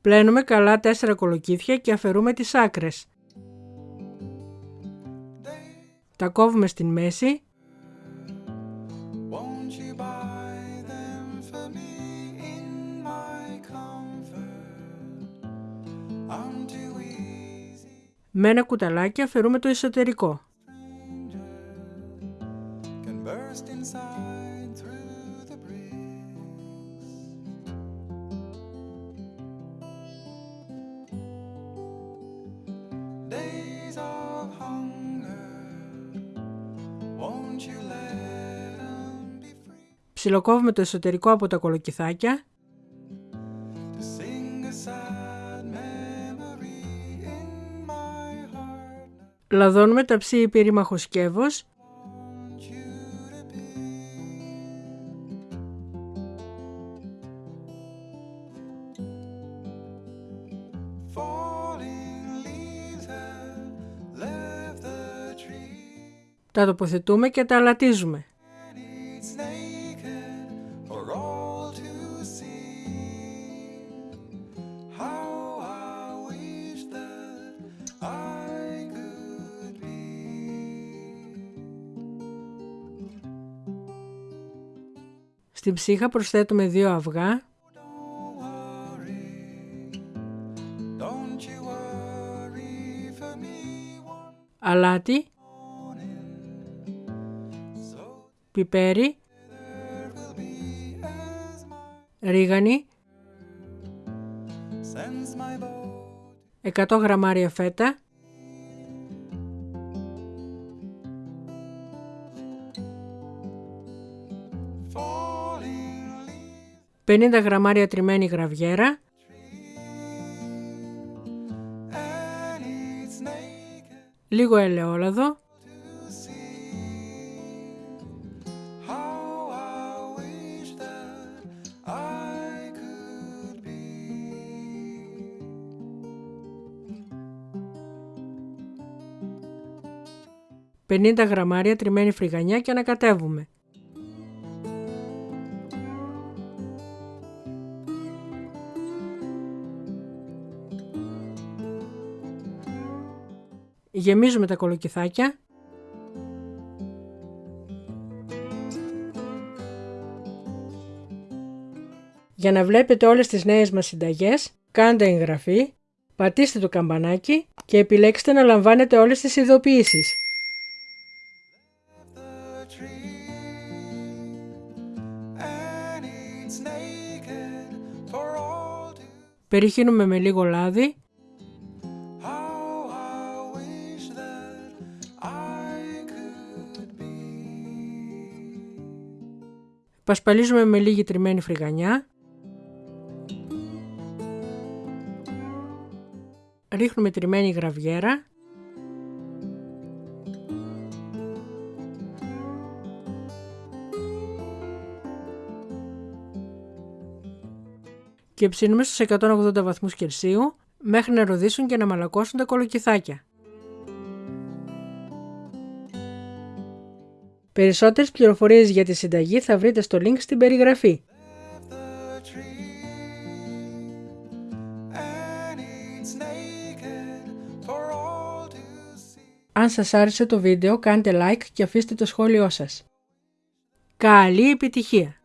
Πλένουμε καλά 4 κολοκύθια και αφαιρούμε τις άκρες. Τα κόβουμε στην μέση Με ένα κουταλάκι αφαιρούμε το εσωτερικό. Ψιλοκόβουμε το εσωτερικό από τα κολοκυθάκια. Λαδώνουμε τα ψή πυρήμαχο σκεύος Τα τοποθετούμε και τα αλατίζουμε. Στην ψύχα προσθέτουμε δύο αυγά αλάτι, πιπέρι, ρίγανη, 100 γραμμάρια φέτα, 50 γραμμάρια τριμμένη γραβιέρα, λίγο ελαιόλαδο, «50 γραμμάρια τριμμένη φρυγανιά και ανακατεύουμε. Γεμίζουμε τα κολοκυθάκια. Για να βλέπετε όλες τις νέες μας συνταγές, κάντε εγγραφή, πατήστε το καμπανάκι και επιλέξτε να λαμβάνετε όλες τις ειδοποιήσεις. Περιχύνουμε με λίγο λάδι Πασπαλίζουμε με λίγη τριμμένη φρυγανιά. Ρίχνουμε τριμμένη γραβιέρα. Και ψήνουμε στους 180 βαθμούς Κελσίου μέχρι να ροδίσουν και να μαλακώσουν τα κολοκυθάκια. Περισσότερες πληροφορίες για τη συνταγή θα βρείτε στο link στην περιγραφή. Αν σας άρεσε το βίντεο κάντε like και αφήστε το σχόλιο σας. Καλή επιτυχία!